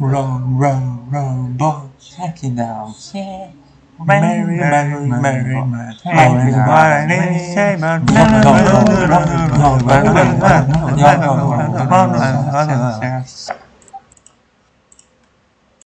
Row, row, row boy, check it out. Yeah. Mary, Merry, merry, merry, merry say.